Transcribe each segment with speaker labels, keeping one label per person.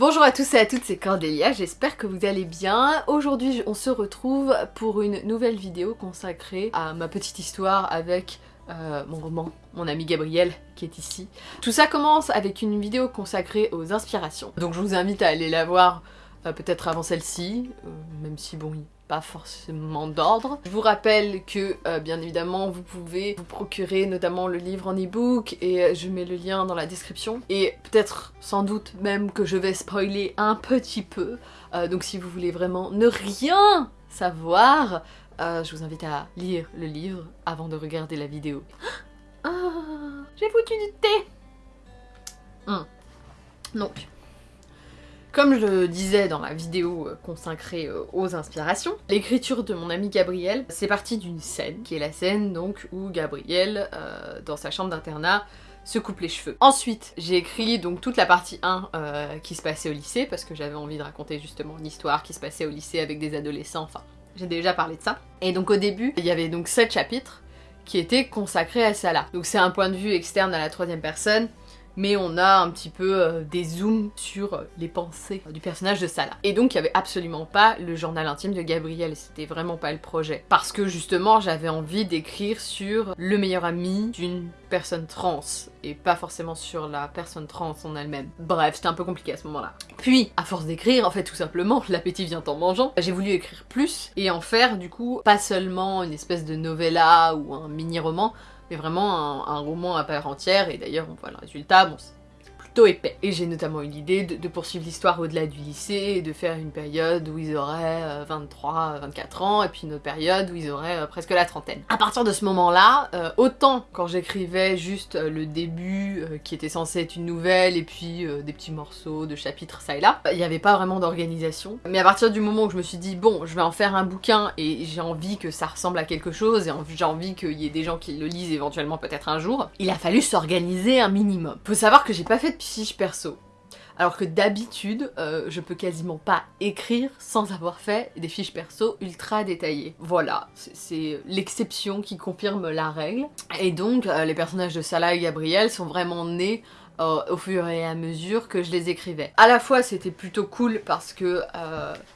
Speaker 1: Bonjour à tous et à toutes, c'est Cordélia, j'espère que vous allez bien. Aujourd'hui, on se retrouve pour une nouvelle vidéo consacrée à ma petite histoire avec euh, mon roman, mon ami Gabriel, qui est ici. Tout ça commence avec une vidéo consacrée aux inspirations. Donc je vous invite à aller la voir euh, peut-être avant celle-ci, euh, même si bon, pas forcément d'ordre. Je vous rappelle que, euh, bien évidemment, vous pouvez vous procurer notamment le livre en e-book et euh, je mets le lien dans la description. Et peut-être, sans doute même que je vais spoiler un petit peu. Euh, donc si vous voulez vraiment ne rien savoir, je vous invite à lire le livre avant de regarder la vidéo. Ah, j'ai foutu du thé hum. Donc, comme je le disais dans la vidéo euh, consacrée euh, aux inspirations, l'écriture de mon ami Gabriel, c'est parti d'une scène, qui est la scène donc où Gabriel, euh, dans sa chambre d'internat, se coupe les cheveux. Ensuite, j'ai écrit donc toute la partie 1 qui se passait au lycée, parce que j'avais envie de raconter justement une histoire qui se passait au lycée avec des adolescents, enfin, j'ai déjà parlé de ça. Et donc au début, il y avait donc 7 chapitres qui étaient consacrés à ça là. Donc c'est un point de vue externe à la troisième personne, mais on a un petit peu euh, des zooms sur les pensées du personnage de Salah. Et donc il y avait absolument pas le journal intime de Gabriel, c'était vraiment pas le projet. Parce que justement j'avais envie d'écrire sur le meilleur ami d'une personne trans, et pas forcément sur la personne trans en elle-même. Bref, c'était un peu compliqué à ce moment-là. Puis, à force d'écrire, en fait tout simplement, l'appétit vient en mangeant, j'ai voulu écrire plus, et en faire du coup pas seulement une espèce de novella ou un mini-roman, mais vraiment un, roman à part entière, et d'ailleurs on voit le résultat, Et j'ai notamment eu l'idée de, poursuivre l'histoire au-delà du lycée et de faire une période où ils auraient 23, euh, 24 ans et puis une autre période où ils auraient euh, presque la trentaine. À partir de ce moment-là, euh, autant quand j'écrivais juste le début qui était censé être une nouvelle et puis des petits morceaux de chapitres ça et là, il n'y avait pas vraiment d'organisation. Mais à partir du moment où je me suis dit bon, je vais en faire un bouquin et j'ai envie que ça ressemble à quelque chose et j'ai envie qu'il y ait des gens qui le lisent éventuellement peut-être un jour, il a fallu s'organiser un minimum. Faut savoir que j'ai pas fait de fiche perso. Alors que d'habitude, euh, je peux quasiment pas écrire sans avoir fait des fiches perso ultra détaillées. Voilà, c'est l'exception qui confirme la règle. Et donc, euh, les personnages de Salah et Gabriel sont vraiment nés euh, au fur et à mesure que je les écrivais. À la fois c'était plutôt cool parce que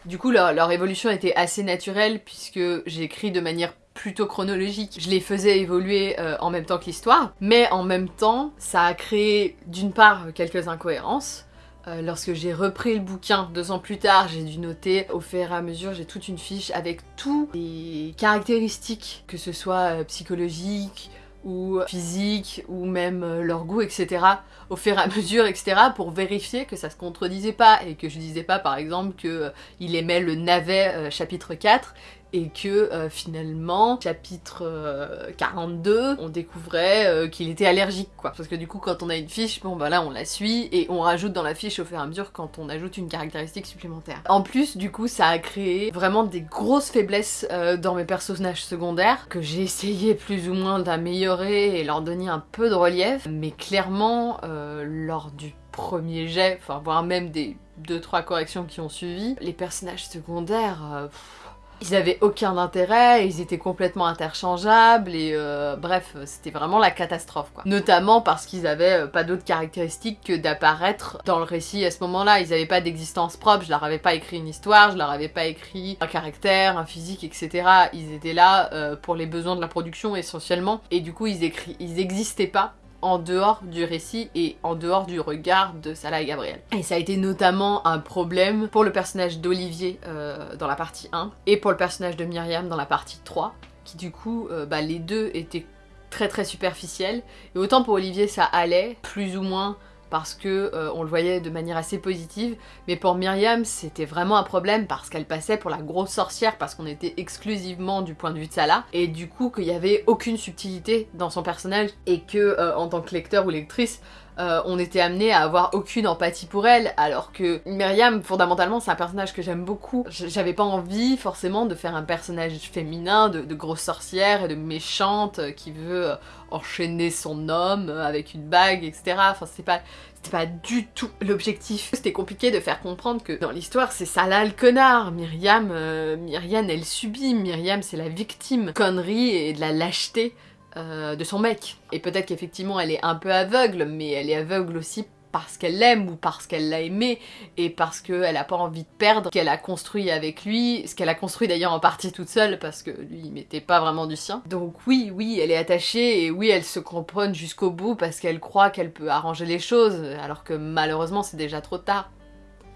Speaker 1: du coup leur, leur, évolution était assez naturelle puisque j'écris de manière plutôt chronologique. Je les faisais évoluer euh, en même temps que l'histoire, mais en même temps, ça a créé d'une part quelques incohérences. Euh, lorsque j'ai repris le bouquin deux ans plus tard, j'ai dû noter au fur et à mesure, j'ai toute une fiche avec tous les caractéristiques, que ce soit euh, psychologiques, ou physiques, ou même leur goût, etc. au fur et à mesure, etc. pour vérifier que ça se contredisait pas et que je disais pas par exemple qu'il aimait le navet chapitre 4 et que euh, finalement, chapitre 42, euh, on découvrait euh, qu'il était allergique quoi. Parce que du coup quand on a une fiche, bon bah là on la suit et on rajoute dans la fiche au fur et à mesure quand on ajoute une caractéristique supplémentaire. En plus du coup ça a créé vraiment des grosses faiblesses dans mes personnages secondaires que j'ai essayé plus ou moins d'améliorer et leur donner un peu de relief, mais clairement lors du premier jet, enfin voire même des 2-3 corrections qui ont suivi, les personnages secondaires... Ils avaient aucun intérêt, ils étaient complètement interchangeables et euh, bref, c'était vraiment la catastrophe quoi. Notamment parce qu'ils avaient euh, pas d'autres caractéristiques que d'apparaître dans le récit à ce moment-là. Ils avaient pas d'existence propre, je leur avais pas écrit une histoire, je leur avais pas écrit un caractère, un physique, etc. Ils étaient là euh, pour les besoins de la production essentiellement et du coup ils, écrit, ils existaient pas en dehors du récit et en dehors du regard de Salah et Gabriel. Et ça a été notamment un problème pour le personnage d'Olivier euh, dans la partie 1 et pour le personnage de Myriam dans la partie 3 qui du coup, euh, bah, les deux étaient très très superficiels et autant pour Olivier ça allait, plus ou moins parce que euh, on le voyait de manière assez positive, mais pour Myriam c'était vraiment un problème parce qu'elle passait pour la grosse sorcière parce qu'on était exclusivement du point de vue de Salah, et du coup qu'il y avait aucune subtilité dans son personnage et que euh, en tant que lecteur ou lectrice, euh, on était amené à avoir aucune empathie pour elle, alors que Myriam, fondamentalement, c'est un personnage que j'aime beaucoup. J'avais pas envie, forcément, de faire un personnage féminin, de, grosse sorcière et de méchante euh, qui veut euh, enchaîner son homme avec une bague, etc. Enfin, c'était pas... C'était pas du tout l'objectif. C'était compliqué de faire comprendre que dans l'histoire, c'est Salah le connard. Myriam, Myriam, elle subit. Myriam, c'est la victime. Connerie et de la lâcheté euh, de son mec. Et peut-être qu'effectivement elle est un peu aveugle, mais elle est aveugle aussi parce qu'elle l'aime ou parce qu'elle l'a aimé et parce qu'elle a pas envie de perdre ce qu'elle a construit avec lui, ce qu'elle a construit d'ailleurs en partie toute seule parce que lui il mettait pas vraiment du sien. Donc oui, oui, elle est attachée et oui, elle se comprenne jusqu'au bout parce qu'elle croit qu'elle peut arranger les choses alors que malheureusement c'est déjà trop tard.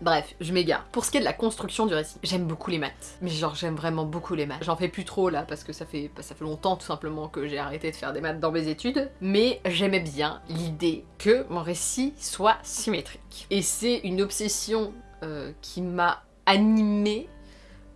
Speaker 1: Bref, je m'égare. Pour ce qui est de la construction du récit, j'aime beaucoup les maths. Mais genre, j'aime vraiment beaucoup les maths. J'en fais plus trop là, parce que ça fait, ça fait longtemps tout simplement que j'ai arrêté de faire des maths dans mes études. Mais j'aimais bien l'idée que mon récit soit symétrique. Et c'est une obsession euh, qui m'a animée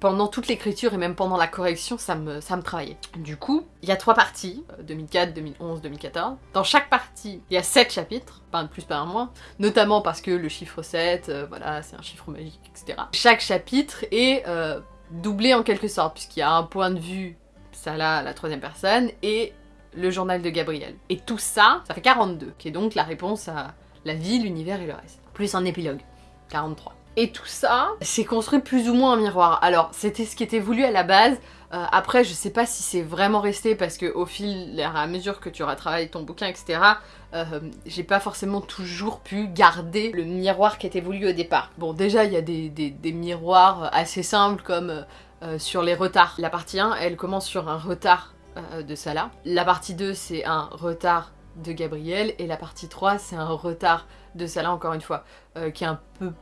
Speaker 1: pendant toute l'écriture et même pendant la correction, ça me, ça me travaillait. Du coup, il y a trois parties, 2004, 2011, 2014. Dans chaque partie, il y a sept chapitres, pas un de plus, pas un moins, notamment parce que le chiffre 7, euh, voilà, c'est un chiffre magique, etc. Chaque chapitre est euh, doublé en quelque sorte, puisqu'il y a un point de vue, ça là, la troisième personne, et le journal de Gabriel. Et tout ça, ça fait 42, qui est donc la réponse à la vie, l'univers et le reste. Plus un épilogue, 43. Et tout ça, c'est construit plus ou moins en miroir. Alors, c'était ce qui était voulu à la base. Euh, après, je sais pas si c'est vraiment resté parce que au fil, à mesure que tu retravailles ton bouquin, etc., euh, j'ai pas forcément toujours pu garder le miroir qui était voulu au départ. Bon, déjà, il y a des, miroirs assez simples comme euh, sur les retards. La partie 1, elle commence sur un retard de Salah. La partie 2, c'est un retard de Gabriel. Et la partie 3, c'est un retard de Salah, encore une fois, qui est un peu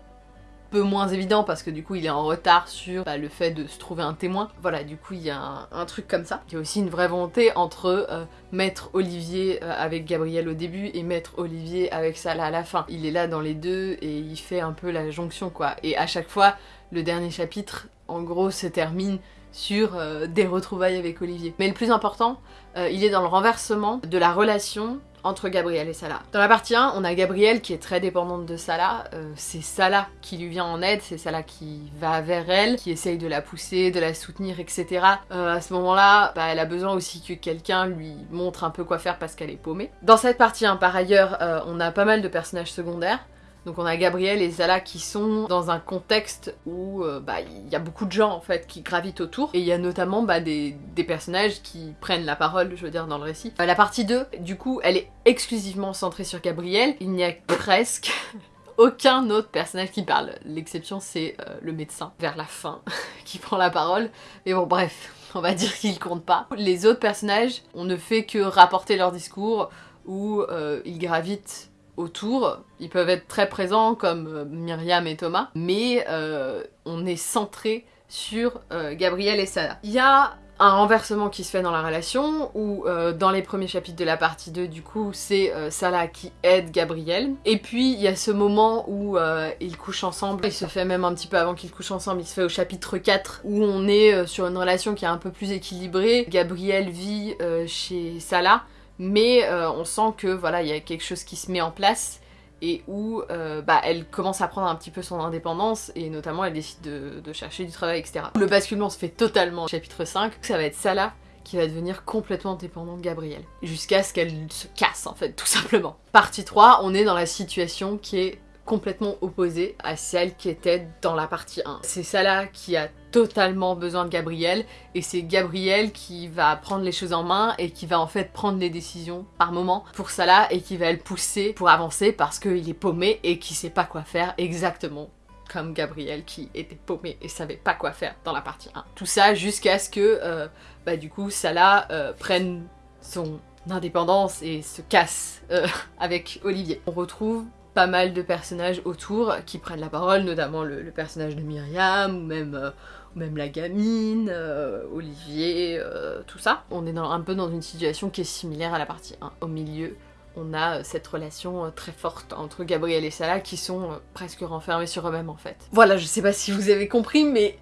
Speaker 1: peu moins évident parce que du coup il est en retard sur bah, le fait de se trouver un témoin. Voilà, du coup il y a un, truc comme ça. Il y a aussi une vraie volonté entre euh, Maître Olivier euh, avec Gabriel au début et Maître Olivier avec Salah à la fin. Il est là dans les deux et il fait un peu la jonction quoi. Et à chaque fois, le dernier chapitre, en gros, se termine sur euh, des retrouvailles avec Olivier. Mais le plus important, il est dans le renversement de la relation entre Gabriel et Salah. Dans la partie 1, on a Gabriel qui est très dépendante de Salah, euh, c'est Salah qui lui vient en aide, c'est Salah qui va vers elle, qui essaye de la pousser, de la soutenir, etc. Euh, à ce moment-là, bah, elle a besoin aussi que quelqu'un lui montre un peu quoi faire parce qu'elle est paumée. Dans cette partie 1, par ailleurs, euh, on a pas mal de personnages secondaires. Donc on a Gabriel et Zala qui sont dans un contexte où euh, bah, il y a beaucoup de gens en fait qui gravitent autour et il y a notamment bah, des, personnages qui prennent la parole, je veux dire, dans le récit. Euh, la partie 2, du coup, elle est exclusivement centrée sur Gabriel. Il n'y a presque aucun autre personnage qui parle. L'exception c'est euh, le médecin vers la fin qui prend la parole. Mais bon bref, on va dire qu'il compte pas. Les autres personnages, on ne fait que rapporter leur discours ou ils gravitent autour. Ils peuvent être très présents comme euh, Myriam et Thomas, mais euh, on est centré sur euh, Gabriel et Salah. Il y a un renversement qui se fait dans la relation, où dans les premiers chapitres de la partie 2, du coup, c'est Salah qui aide Gabriel. Et puis, il y a ce moment où ils couchent ensemble, il se fait même un petit peu avant qu'ils couchent ensemble, il se fait au chapitre 4, où on est sur une relation qui est un peu plus équilibrée. Gabriel vit chez Salah, mais euh, on sent que voilà, il y a quelque chose qui se met en place et où euh, bah, elle commence à prendre un petit peu son indépendance et notamment elle décide de, chercher du travail, etc. Le basculement se fait totalement chapitre 5, ça va être Salah qui va devenir complètement dépendante de Gabriel, jusqu'à ce qu'elle se casse en fait, tout simplement. Partie 3, on est dans la situation qui est complètement opposée à celle qui était dans la partie 1. C'est Salah qui a totalement besoin de Gabriel et c'est Gabriel qui va prendre les choses en main et qui va en fait prendre les décisions par moment pour Salah et qui va le pousser pour avancer parce qu'il est paumé et qui sait pas quoi faire exactement comme Gabriel qui était paumé et savait pas quoi faire dans la partie 1. Tout ça jusqu'à ce que euh, bah, du coup Salah euh, prenne son indépendance et se casse euh, avec Olivier. On retrouve mal de personnages autour qui prennent la parole, notamment le, personnage de Myriam, ou même, euh, la gamine, euh, Olivier, euh, tout ça. On est un peu dans une situation qui est similaire à la partie 1. Au milieu, on a cette relation très forte entre Gabriel et Salah qui sont presque renfermés sur eux-mêmes en fait. Voilà, je sais pas si vous avez compris, mais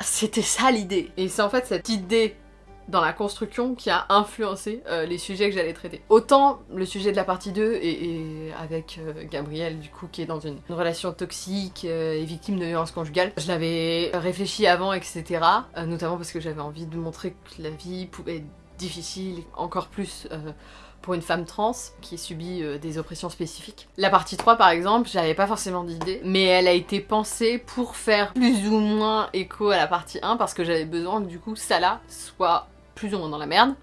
Speaker 1: c'était ça l'idée. Et c'est en fait cette idée dans la construction qui a influencé euh, les sujets que j'allais traiter. Autant le sujet de la partie 2 et, avec euh, Gabriel du coup qui est dans une, relation toxique euh, et victime de violence conjugale. Je l'avais réfléchi avant etc. notamment parce que j'avais envie de montrer que la vie pouvait être difficile encore plus pour une femme trans qui subit des oppressions spécifiques. La partie 3 par exemple, j'avais pas forcément d'idée, mais elle a été pensée pour faire plus ou moins écho à la partie 1 parce que j'avais besoin que du coup Salah soit plus ou moins dans la merde,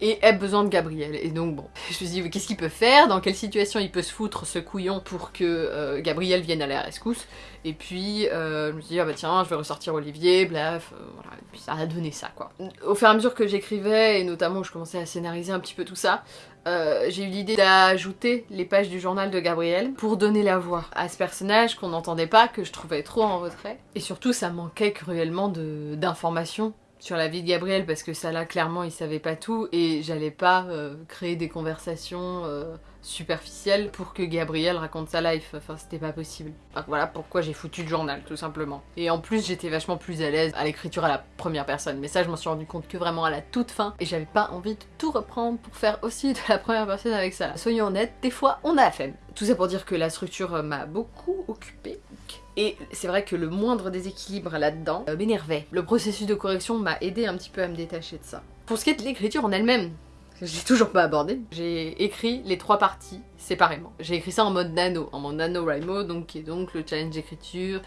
Speaker 1: et ait besoin de Gabriel. Et donc bon, je me suis dit qu'est-ce qu'il peut faire, dans quelle situation il peut se foutre ce couillon pour que euh, Gabriel vienne à la rescousse? Et puis euh, je me suis dit ah bah tiens je vais ressortir Olivier, bref, euh, voilà, ça a donné ça quoi. Au fur et à mesure que j'écrivais et notamment je commençais à scénariser un petit peu tout ça, j'ai eu l'idée d'ajouter les pages du journal de Gabriel pour donner la voix à ce personnage qu'on n'entendait pas, que je trouvais trop en retrait. Et surtout ça manquait cruellement d'informations sur la vie de Gabriel parce que ça là clairement il savait pas tout et j'allais pas euh, créer des conversations euh, superficielles pour que Gabriel raconte sa life, enfin c'était pas possible. voilà pourquoi j'ai foutu le journal tout simplement. Et en plus j'étais vachement plus à l'aise à l'écriture à la première personne mais ça je m'en suis rendu compte que vraiment à la toute fin et j'avais pas envie de tout reprendre pour faire aussi de la première personne avec ça. Soyons honnêtes, des fois on a la flemme. Tout ça pour dire que la structure m'a beaucoup occupée et c'est vrai que le moindre déséquilibre là-dedans euh, m'énervait. Le processus de correction m'a aidé un petit peu à me détacher de ça. Pour ce qui est de l'écriture en elle-même, j'ai toujours pas abordé. J'ai écrit les trois parties séparément. J'ai écrit ça en mode nano, en mode nano NaNoWriMo, donc qui est donc le challenge d'écriture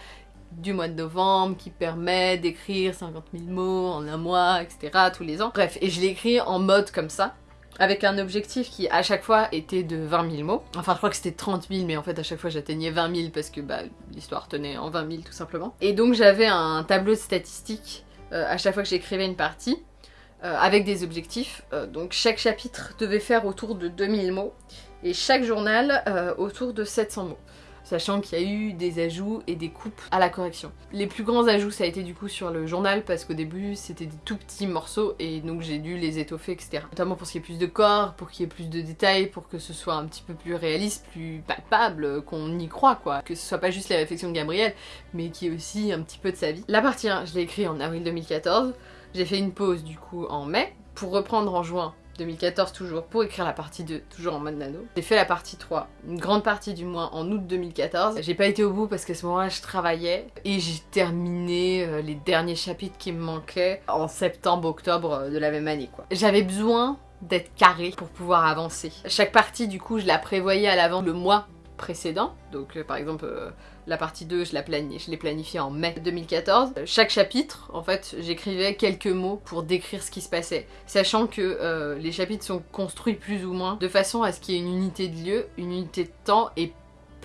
Speaker 1: du mois de novembre qui permet d'écrire 50 000 mots en un mois, etc. tous les ans. Bref, et je l'ai écrit en mode comme ça, avec un objectif qui à chaque fois était de 20 000 mots. Enfin je crois que c'était 30 000 mais en fait à chaque fois j'atteignais 20 000 parce que bah, l'histoire tenait en 20 000 tout simplement. Et donc j'avais un tableau de statistiques euh, à chaque fois que j'écrivais une partie euh, avec des objectifs. Euh, donc chaque chapitre devait faire autour de 2000 mots et chaque journal autour de 700 mots sachant qu'il y a eu des ajouts et des coupes à la correction. Les plus grands ajouts ça a été du coup sur le journal parce qu'au début c'était des tout petits morceaux et donc j'ai dû les étoffer etc. Notamment pour qu'il y ait plus de corps, pour qu'il y ait plus de détails, pour que ce soit un petit peu plus réaliste, plus palpable, qu'on y croit quoi. Que ce soit pas juste les réflexions de Gabriel mais qu'il y ait aussi un petit peu de sa vie. La partie 1 je l'ai écrit en avril 2014, j'ai fait une pause du coup en mai pour reprendre en juin 2014 toujours, pour écrire la partie 2, toujours en mode nano. J'ai fait la partie 3, une grande partie du moins, en août 2014. J'ai pas été au bout parce qu'à ce moment-là, je travaillais et j'ai terminé euh, les derniers chapitres qui me manquaient en septembre-octobre euh, de la même année, quoi. J'avais besoin d'être carré pour pouvoir avancer. Chaque partie, du coup, je la prévoyais à l'avant le mois précédent. Donc euh, par exemple euh, la partie 2 je l'ai planifiée en mai 2014. Euh, chaque chapitre en fait j'écrivais quelques mots pour décrire ce qui se passait. Sachant que les chapitres sont construits plus ou moins de façon à ce qu'il y ait une unité de lieu, une unité de temps et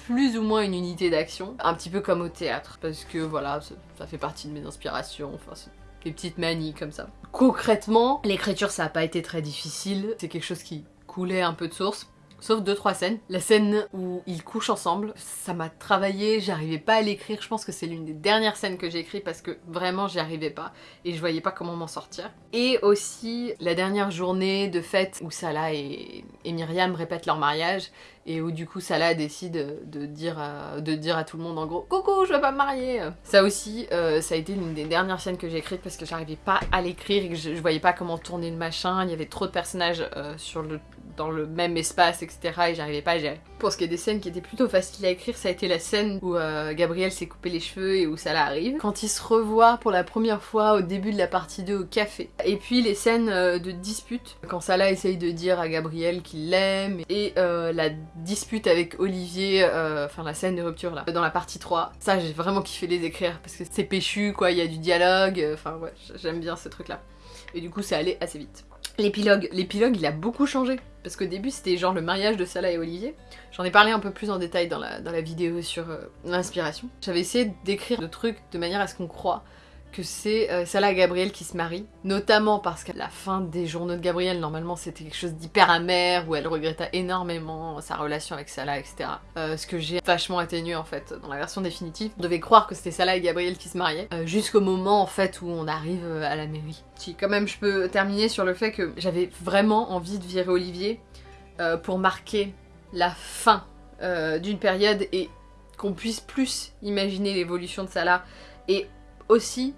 Speaker 1: plus ou moins une unité d'action, un petit peu comme au théâtre, parce que voilà, ça, fait partie de mes inspirations, enfin des petites manies comme ça. Concrètement, l'écriture ça a pas été très difficile, c'est quelque chose qui coulait un peu de source, sauf deux trois scènes. La scène où ils couchent ensemble, ça m'a travaillé, j'arrivais pas à l'écrire, je pense que c'est l'une des dernières scènes que j'ai écrites parce que vraiment j'y arrivais pas et je voyais pas comment m'en sortir. Et aussi la dernière journée de fête où Salah et, et Myriam répètent leur mariage et où du coup Salah décide de dire, à, de dire à tout le monde en gros « Coucou, je vais pas me marier !» Ça aussi, euh, ça a été l'une des dernières scènes que j'ai écrites parce que j'arrivais pas à l'écrire et que je, voyais pas comment tourner le machin, il y avait trop de personnages euh, sur le dans le même espace, etc. et j'arrivais pas à gérer. Pour ce qui est des scènes qui étaient plutôt faciles à écrire, ça a été la scène où euh, Gabriel s'est coupé les cheveux et où ça arrive. Quand il se revoit pour la première fois au début de la partie 2 au café. Et puis les scènes de dispute, quand Salah essaye de dire à Gabriel qu'il l'aime, et la dispute avec Olivier, enfin la scène de rupture là, dans la partie 3. Ça j'ai vraiment kiffé les écrire parce que c'est péchu quoi, il y a du dialogue, enfin ouais, j'aime bien ce truc là. Et du coup ça allait assez vite. L'épilogue, l'épilogue il a beaucoup changé. Parce qu'au début c'était genre le mariage de Salah et Olivier. J'en ai parlé un peu plus en détail dans la, dans la vidéo sur euh, l'inspiration. J'avais essayé d'écrire le truc de manière à ce qu'on croit que c'est euh, Salah et Gabriel qui se marient, notamment parce qu'à la fin des journaux de Gabriel, normalement c'était quelque chose d'hyper amer, où elle regrettait énormément sa relation avec Salah, etc. Euh, ce que j'ai vachement atténué en fait dans la version définitive. On devait croire que c'était Salah et Gabriel qui se mariaient, euh, jusqu'au moment en fait où on arrive à la mairie. Si quand même je peux terminer sur le fait que j'avais vraiment envie de virer Olivier pour marquer la fin d'une période et qu'on puisse plus imaginer l'évolution de Salah et aussi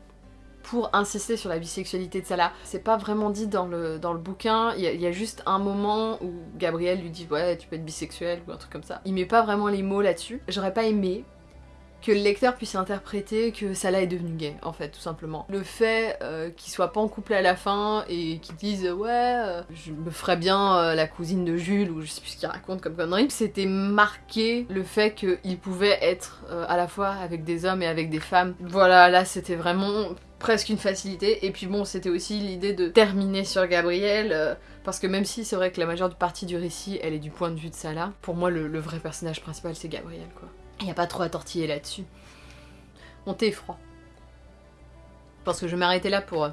Speaker 1: pour insister sur la bisexualité de Salah. C'est pas vraiment dit dans le, dans le bouquin, il y, a juste un moment où Gabriel lui dit ouais tu peux être bisexuel ou un truc comme ça. Il met pas vraiment les mots là-dessus. J'aurais pas aimé que le lecteur puisse interpréter que Salah est devenu gay, en fait, tout simplement. Le fait euh, qu'il soit pas en couple à la fin et qu'il dise ouais, euh, je me ferais bien euh, la cousine de Jules ou je sais plus ce qu'il raconte comme connerie, c'était marqué le fait qu'il pouvait être à la fois avec des hommes et avec des femmes. Voilà, là c'était vraiment presque une facilité. Et puis bon, c'était aussi l'idée de terminer sur Gabriel, parce que même si c'est vrai que la majeure partie du récit, elle est du point de vue de Salah, pour moi le, le vrai personnage principal c'est Gabriel, quoi. Il n'y a pas trop à tortiller là-dessus. Mon thé est froid. Parce que je vais m'arrêter là pour euh,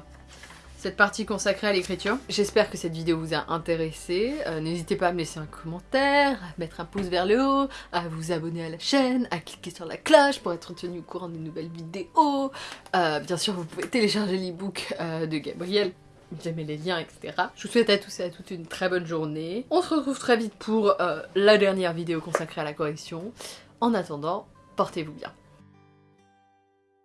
Speaker 1: cette partie consacrée à l'écriture. J'espère que cette vidéo vous a intéressé. Euh, n'hésitez pas à me laisser un commentaire, à mettre un pouce vers le haut, à vous abonner à la chaîne, à cliquer sur la cloche pour être tenu au courant des nouvelles vidéos. Euh, bien sûr, vous pouvez télécharger l'ebook de Gabriel j'aimais les liens, etc. Je vous souhaite à tous et à toutes une très bonne journée. On se retrouve très vite pour la dernière vidéo consacrée à la correction. En attendant, portez-vous bien.